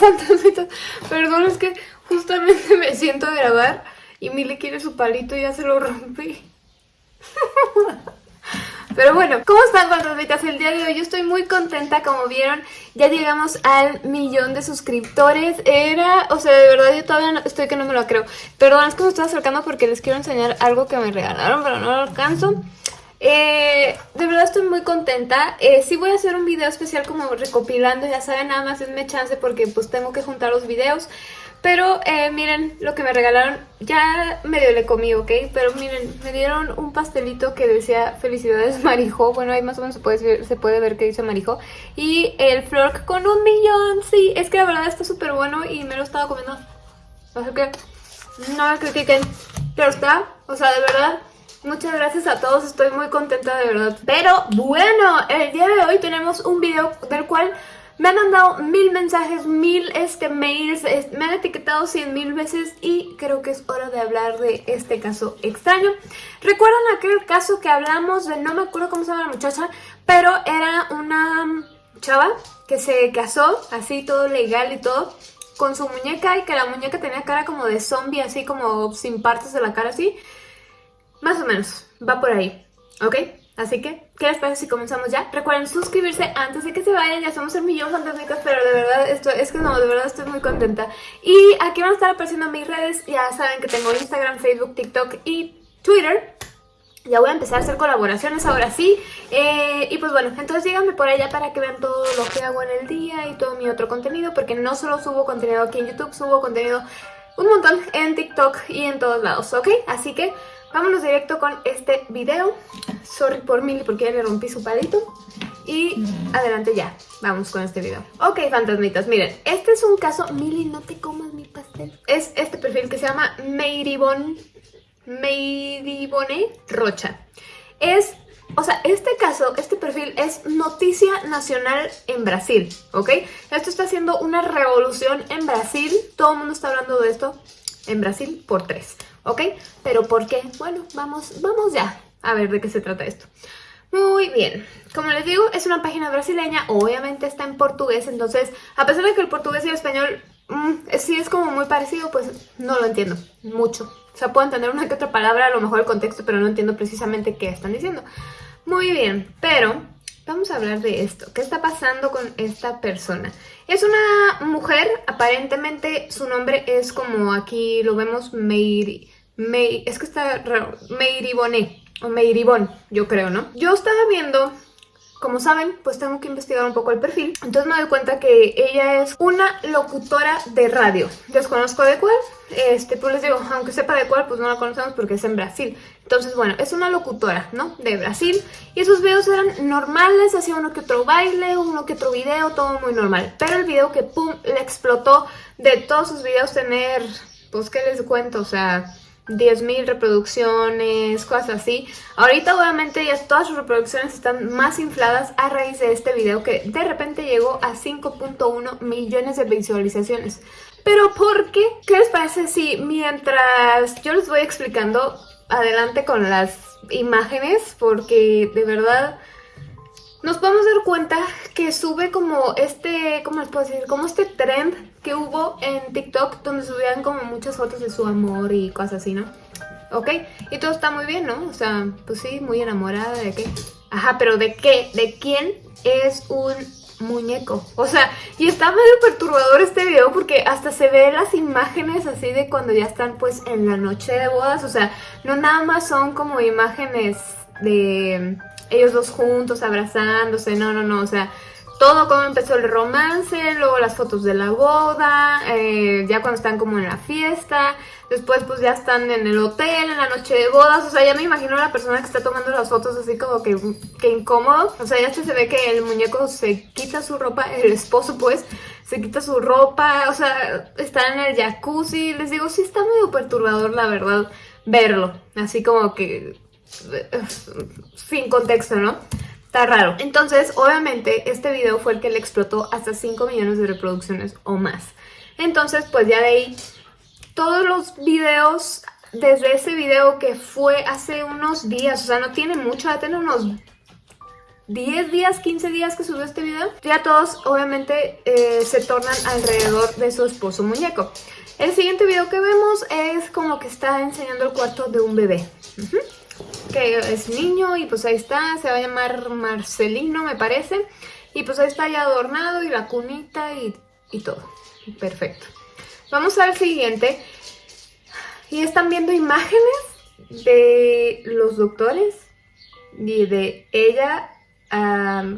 fantasmitas. Perdón, es que justamente me siento a grabar y Mili quiere su palito y ya se lo rompí. Pero bueno, ¿cómo están fantasmitas el día de hoy? Yo estoy muy contenta, como vieron, ya llegamos al millón de suscriptores. Era, o sea, de verdad yo todavía no, estoy que no me lo creo. Perdón, es que me estoy acercando porque les quiero enseñar algo que me regalaron, pero no lo alcanzo. Eh, de verdad estoy muy contenta. Eh, sí voy a hacer un video especial como recopilando, ya saben, nada más denme chance porque pues tengo que juntar los videos. Pero eh, miren lo que me regalaron, ya medio le comí, ¿ok? Pero miren, me dieron un pastelito que decía felicidades Marijo. Bueno, ahí más o menos se puede ver, se puede ver que dice Marijo. Y el flor con un millón, sí, es que la verdad está súper bueno y me lo estaba comiendo. Así que no me critiquen, pero está, o sea, de verdad, Muchas gracias a todos, estoy muy contenta de verdad. Pero bueno, el día de hoy tenemos un video del cual me han mandado mil mensajes, mil este, mails, me han etiquetado cien mil veces y creo que es hora de hablar de este caso extraño. ¿Recuerdan aquel caso que hablamos de, no me acuerdo cómo se llama la muchacha, pero era una chava que se casó, así todo legal y todo, con su muñeca y que la muñeca tenía cara como de zombie, así como sin partes de la cara así. O menos, va por ahí, ¿ok? Así que, ¿qué les parece si comenzamos ya? Recuerden suscribirse antes de que se vayan, ya somos el millón fantásticas, pero de verdad, esto es que no, de verdad estoy muy contenta. Y aquí van a estar apareciendo mis redes, ya saben que tengo Instagram, Facebook, TikTok y Twitter. Ya voy a empezar a hacer colaboraciones ahora sí. Eh, y pues bueno, entonces díganme por allá para que vean todo lo que hago en el día y todo mi otro contenido, porque no solo subo contenido aquí en YouTube, subo contenido un montón en TikTok y en todos lados, ¿ok? Así que vámonos directo con este video. Sorry por Milly porque ya le rompí su palito. Y adelante ya, vamos con este video. Ok, fantasmitas, miren, este es un caso... Milly, no te comas mi pastel. Es este perfil que se llama Meiribon... Meiribone Rocha. Es o sea, este caso, este perfil es noticia nacional en Brasil, ¿ok? Esto está haciendo una revolución en Brasil. Todo el mundo está hablando de esto en Brasil por tres, ¿ok? Pero ¿por qué? Bueno, vamos, vamos ya a ver de qué se trata esto. Muy bien, como les digo, es una página brasileña, obviamente está en portugués, entonces a pesar de que el portugués y el español mm, sí es como muy parecido, pues no lo entiendo mucho. O sea, puedo entender una que otra palabra, a lo mejor el contexto, pero no entiendo precisamente qué están diciendo. Muy bien, pero vamos a hablar de esto. ¿Qué está pasando con esta persona? Es una mujer, aparentemente su nombre es como aquí lo vemos, Meiri... es que está raro, o Meiribón, yo creo, ¿no? Yo estaba viendo como saben, pues tengo que investigar un poco el perfil. Entonces me doy cuenta que ella es una locutora de radio. Desconozco de cuál. Este, pues les digo, aunque sepa de cuál, pues no la conocemos porque es en Brasil. Entonces, bueno, es una locutora, ¿no? De Brasil. Y esos videos eran normales, hacía uno que otro baile, uno que otro video, todo muy normal. Pero el video que, pum, le explotó de todos sus videos tener, pues, ¿qué les cuento? O sea 10.000 reproducciones, cosas así. Ahorita obviamente ya todas sus reproducciones están más infladas a raíz de este video que de repente llegó a 5.1 millones de visualizaciones. Pero ¿por qué? ¿Qué les parece si mientras yo les voy explicando adelante con las imágenes? Porque de verdad nos podemos dar cuenta que sube como este, ¿cómo les puedo decir? Como este trend que hubo en TikTok donde subían como muchas fotos de su amor y cosas así, ¿no? ¿Ok? Y todo está muy bien, ¿no? O sea, pues sí, muy enamorada de qué. Ajá, pero ¿de qué? ¿De quién es un muñeco? O sea, y está medio perturbador este video porque hasta se ve las imágenes así de cuando ya están pues en la noche de bodas. O sea, no nada más son como imágenes de ellos dos juntos abrazándose, no, no, no, o sea, todo como empezó el romance, luego las fotos de la boda, eh, ya cuando están como en la fiesta, después pues ya están en el hotel, en la noche de bodas, o sea, ya me imagino a la persona que está tomando las fotos así como que, que incómodo, o sea, ya se ve que el muñeco se quita su ropa, el esposo pues, se quita su ropa, o sea, está en el jacuzzi, les digo, sí está medio perturbador la verdad verlo, así como que sin contexto, ¿no? Está raro. Entonces, obviamente, este video fue el que le explotó hasta 5 millones de reproducciones o más. Entonces, pues ya de ahí, todos los videos, desde ese video que fue hace unos días, o sea, no tiene mucho, va a tener unos 10 días, 15 días que subió este video, ya todos obviamente eh, se tornan alrededor de su esposo muñeco. El siguiente video que vemos es como que está enseñando el cuarto de un bebé. Que es niño y pues ahí está, se va a llamar Marcelino me parece. Y pues ahí está ya adornado y la cunita y, y todo. Perfecto. Vamos al siguiente. Y están viendo imágenes de los doctores y de ella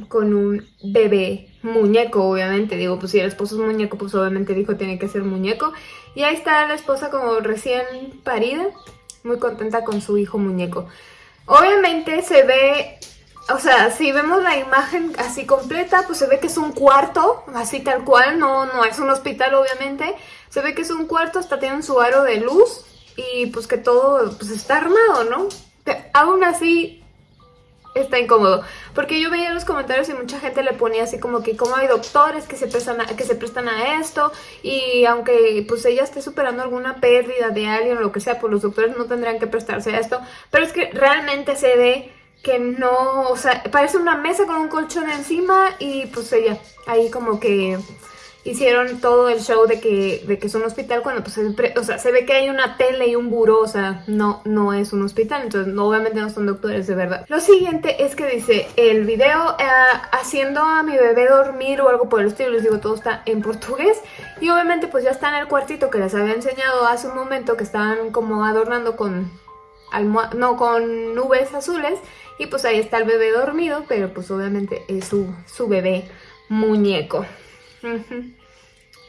con un bebé muñeco, obviamente. Digo, pues si el esposo es muñeco, pues obviamente dijo tiene que ser muñeco. Y ahí está la esposa como recién parida, muy contenta con su hijo muñeco. Obviamente se ve, o sea, si vemos la imagen así completa, pues se ve que es un cuarto, así tal cual, no, no es un hospital obviamente. Se ve que es un cuarto, hasta tienen su aro de luz y pues que todo pues está armado, ¿no? aún así está incómodo. Porque yo veía los comentarios y mucha gente le ponía así como que como hay doctores que se prestan a, que se prestan a esto y aunque pues ella esté superando alguna pérdida de alguien o lo que sea, pues los doctores no tendrían que prestarse a esto. Pero es que realmente se ve que no, o sea, parece una mesa con un colchón encima y pues ella ahí como que hicieron todo el show de que, de que es un hospital cuando pues o sea, se ve que hay una tele y un buró, o sea, no, no es un hospital, entonces obviamente no son doctores de verdad. Lo siguiente es que dice, el video eh, haciendo a mi bebé dormir o algo por el estilo, les digo, todo está en portugués y obviamente pues ya está en el cuartito que les había enseñado hace un momento que estaban como adornando con no, con nubes azules y pues ahí está el bebé dormido, pero pues obviamente es su, su bebé muñeco.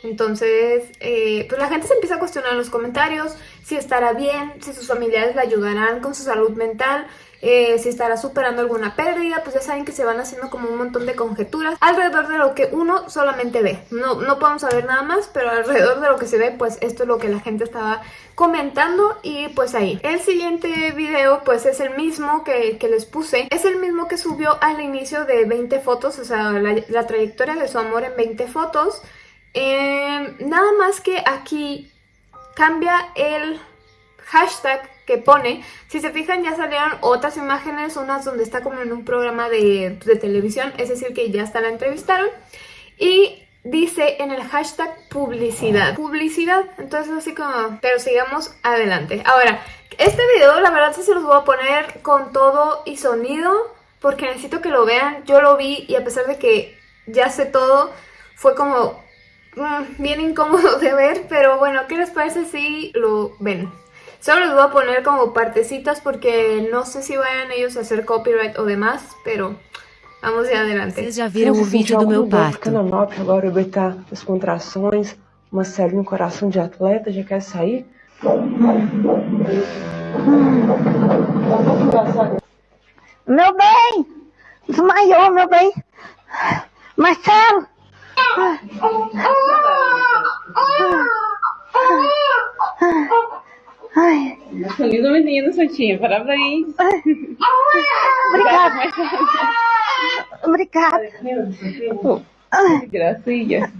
Entonces, eh, pues la gente se empieza a cuestionar en los comentarios si estará bien, si sus familiares le ayudarán con su salud mental, eh, si estará superando alguna pérdida, pues ya saben que se van haciendo como un montón de conjeturas alrededor de lo que uno solamente ve. No, no podemos saber nada más, pero alrededor de lo que se ve, pues esto es lo que la gente estaba comentando y pues ahí. El siguiente video pues es el mismo que, les puse, es el mismo que subió al inicio de 20 fotos, o sea, la, trayectoria de su amor en 20 fotos. Eh, nada más que aquí cambia el hashtag que pone. Si se fijan ya salieron otras imágenes, unas donde está como en un programa de, televisión, es decir que ya hasta la entrevistaron. Y dice en el hashtag publicidad. Publicidad, entonces así como... Pero sigamos adelante. Ahora, este video la verdad se los voy a poner con todo y sonido porque necesito que lo vean. Yo lo vi y a pesar de que ya sé todo, fue como mm, bien incómodo de ver. Pero bueno, ¿qué les parece si lo ven? Solo les voy a poner como partecitas porque no sé si vayan ellos a hacer copyright o demás, pero vamos de adelante. Vocês já viram o vídeo do meu parto. agora bebê tá as contrações, uma série no coração de atleta, já quer sair. Meu bem! Desmaiou, meu bem! Marcelo! Ai. Feliz menino, Santinha. Parabéns. Obrigada. Obrigada. Gracias.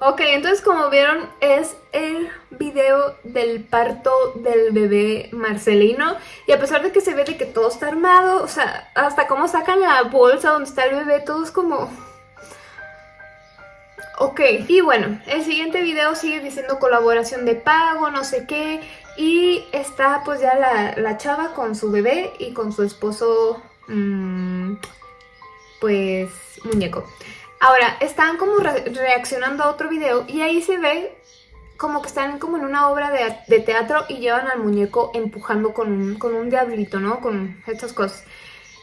Ok, entonces como vieron es el video del parto del bebé Marcelino y a pesar de que se ve de que todo está armado, o sea, hasta cómo sacan la bolsa donde está el bebé, todo es como Ok, y bueno, el siguiente video sigue diciendo colaboración de pago, no sé qué, y está pues ya la, chava con su bebé y con su esposo, mmm, pues, muñeco. Ahora, están como reaccionando a otro video y ahí se ve como que están como en una obra de, teatro y llevan al muñeco empujando con un, con un diablito, ¿no? Con estas cosas.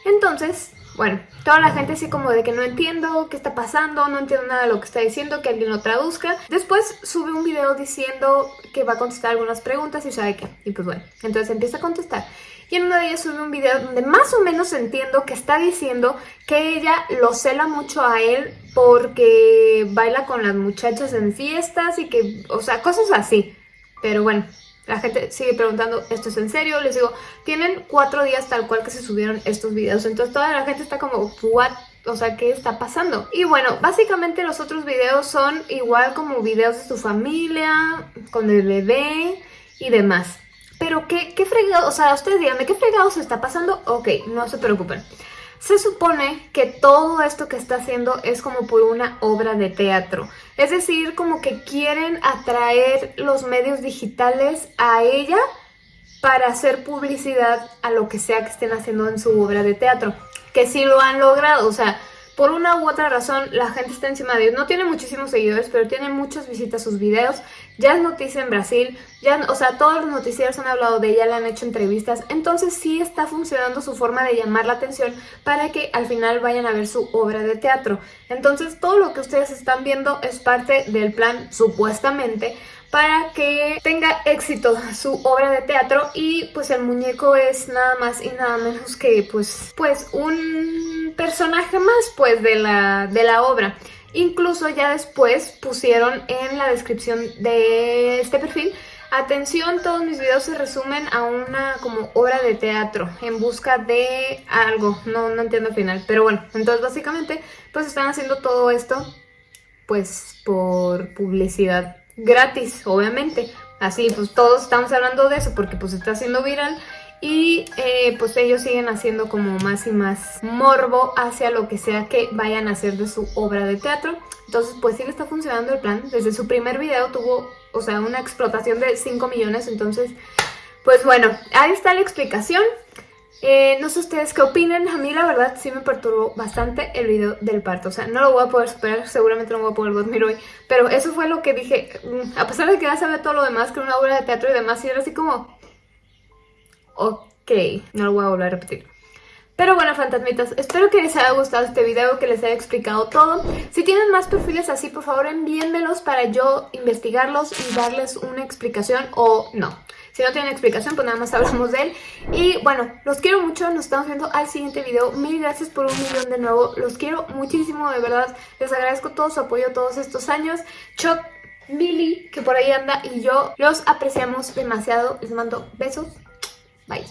Entonces, bueno, toda la gente así como de que no entiendo qué está pasando, no entiendo nada de lo que está diciendo, que alguien lo traduzca. Después sube un video diciendo que va a contestar algunas preguntas y sabe qué. Y pues bueno, entonces empieza a contestar. Y en una de ellas sube un video donde más o menos entiendo que está diciendo que ella lo cela mucho a él porque baila con las muchachas en fiestas y que, o sea, cosas así. Pero bueno, la gente sigue preguntando, ¿esto es en serio? Les digo, tienen cuatro días tal cual que se subieron estos videos. Entonces toda la gente está como, ¿what? O sea, ¿qué está pasando? Y bueno, básicamente los otros videos son igual como videos de su familia, con el bebé y demás. Pero qué, qué fregado, o sea, ustedes díganme, ¿qué fregado se está pasando? Ok, no se preocupen. Se supone que todo esto que está haciendo es como por una obra de teatro. Es decir, como que quieren atraer los medios digitales a ella para hacer publicidad a lo que sea que estén haciendo en su obra de teatro. Que sí lo han logrado, o sea, por una u otra razón la gente está encima de ellos. No tiene muchísimos seguidores, pero tiene muchas visitas a sus videos. Ya es noticia en Brasil, ya, o sea, todos los noticieros han hablado de ella, le han hecho entrevistas. Entonces sí está funcionando su forma de llamar la atención para que al final vayan a ver su obra de teatro. Entonces todo lo que ustedes están viendo es parte del plan, supuestamente, para que tenga éxito su obra de teatro y pues el muñeco es nada más y nada menos que pues, pues un personaje más pues de la, de la obra. Incluso ya después pusieron en la descripción de este perfil Atención, todos mis videos se resumen a una como obra de teatro en busca de algo, no, no entiendo el final, pero bueno, entonces básicamente pues están haciendo todo esto pues por publicidad gratis, obviamente. Así, pues todos estamos hablando de eso porque pues está haciendo viral y eh, pues ellos siguen haciendo como más y más morbo hacia lo que sea que vayan a hacer de su obra de teatro. Entonces pues sí le está funcionando el plan. Desde su primer video tuvo, o sea, una explotación de 5 millones. Entonces, pues bueno, ahí está la explicación. Eh, no sé ustedes qué opinen, a mí la verdad sí me perturbó bastante el video del parto, o sea, no lo voy a poder superar, seguramente no voy a poder dormir hoy, pero eso fue lo que dije, mm, a pesar de que ya sabía todo lo demás, que una obra de teatro y demás, y era así como, ok, no lo voy a volver a repetir. Pero bueno, fantasmitas, espero que les haya gustado este video, que les haya explicado todo. Si tienen más perfiles así, por favor envíenmelos para yo investigarlos y darles una explicación o no. Si no tienen explicación, pues nada más hablamos de él. Y bueno, los quiero mucho, nos estamos viendo al siguiente video. Mil gracias por un millón de nuevo, los quiero muchísimo, de verdad. Les agradezco todo su apoyo todos estos años. Chuck, Billy, que por ahí anda, y yo los apreciamos demasiado. Les mando besos. Bye.